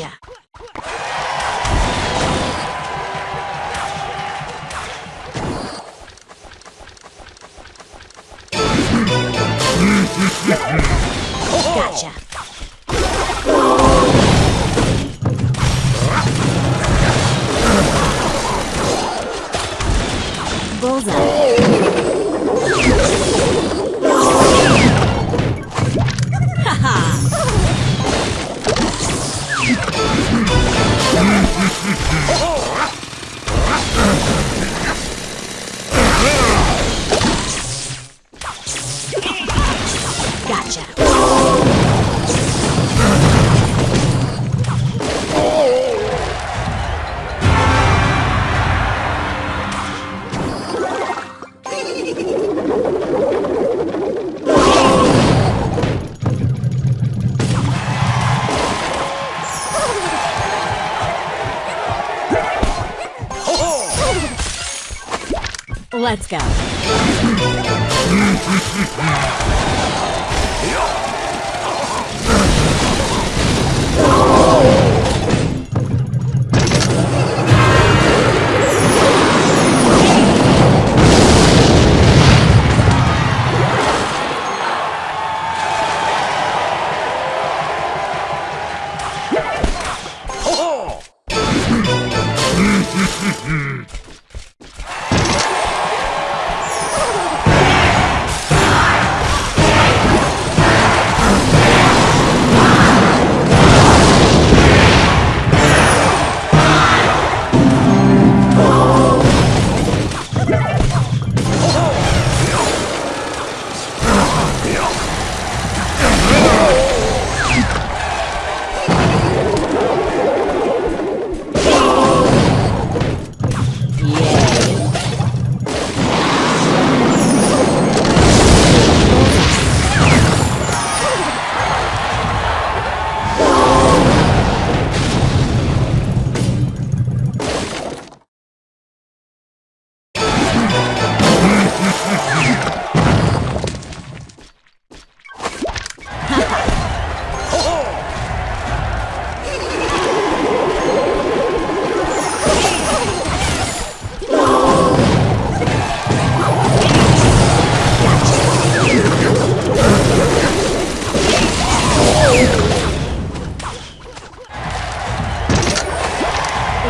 Gotcha. Gotcha. Let's go.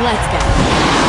Let's go.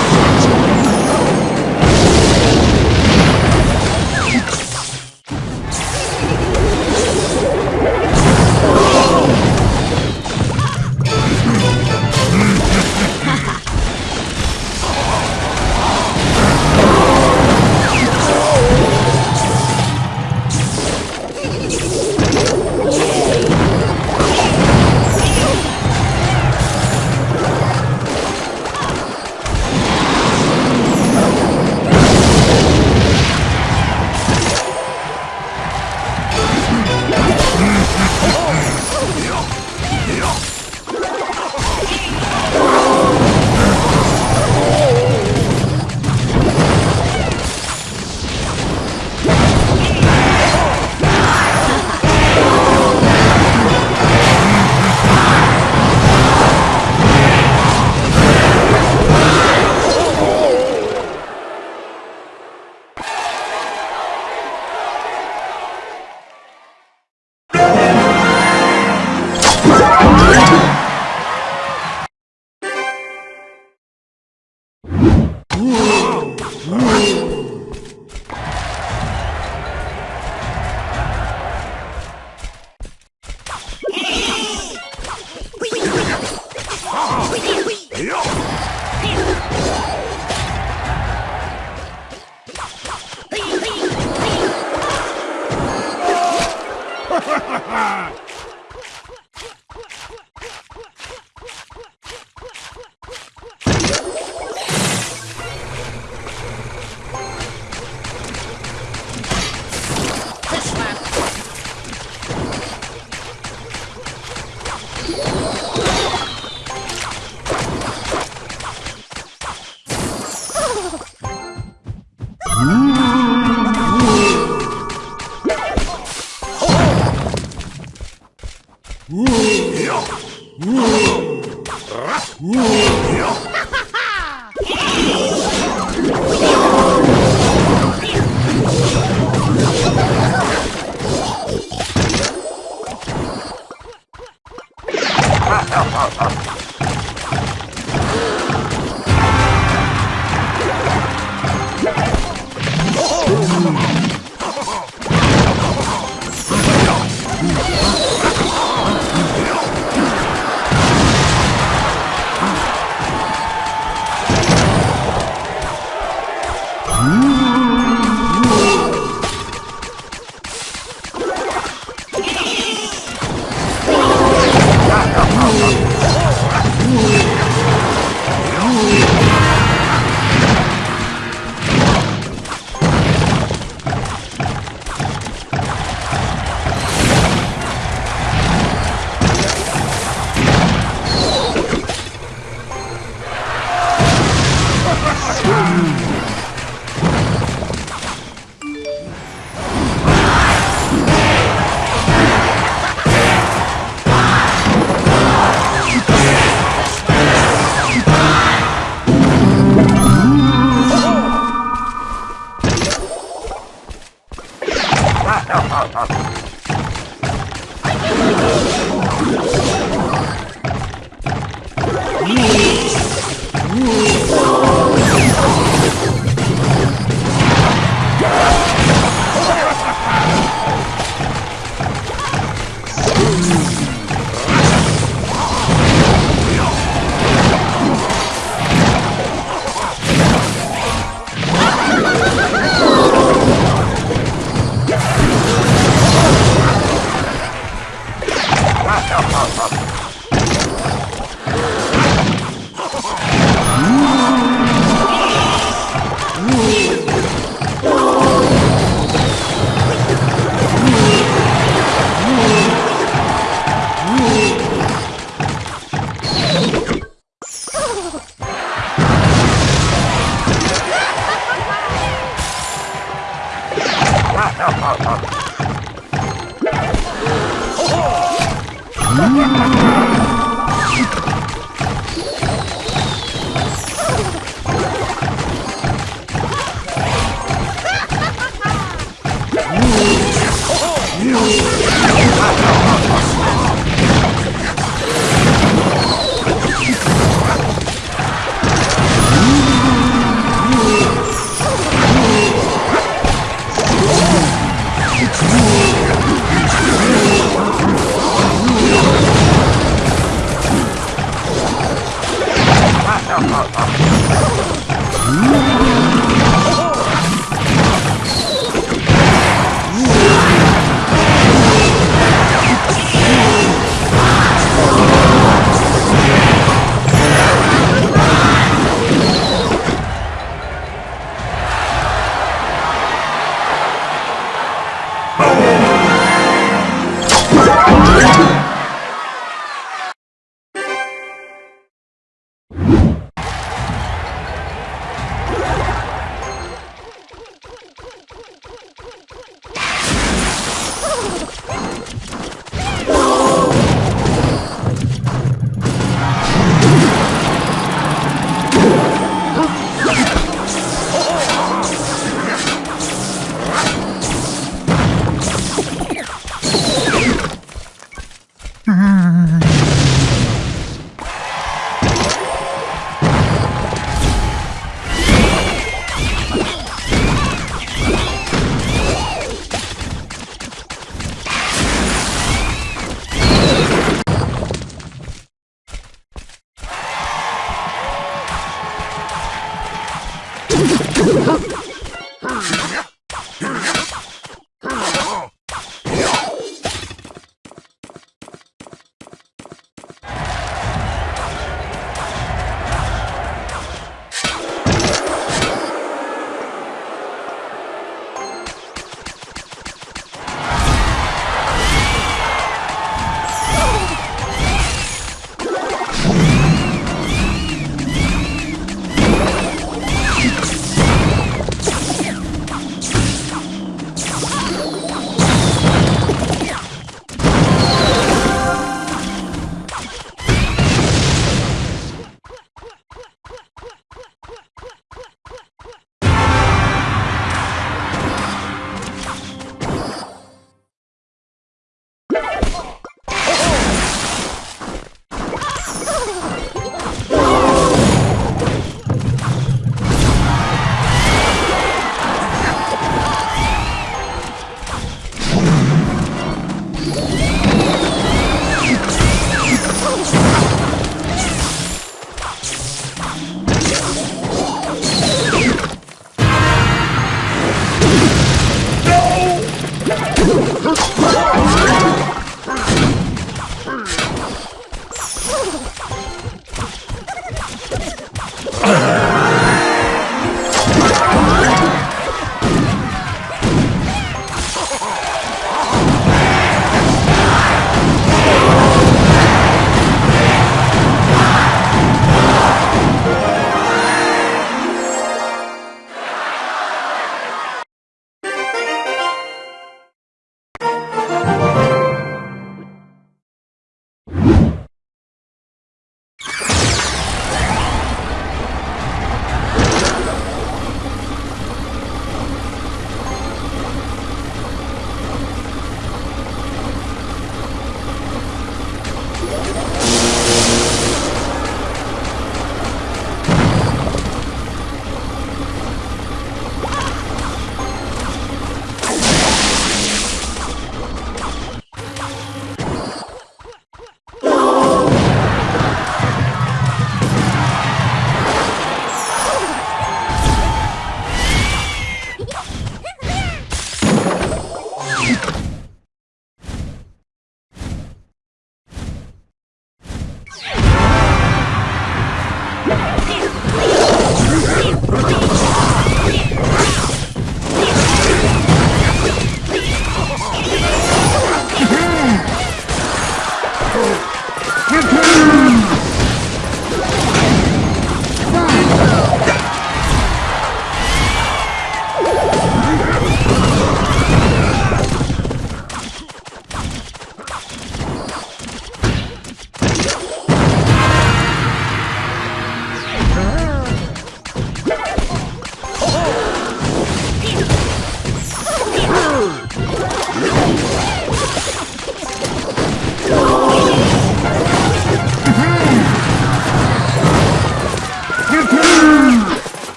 哈哈哈哈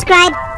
Subscribe.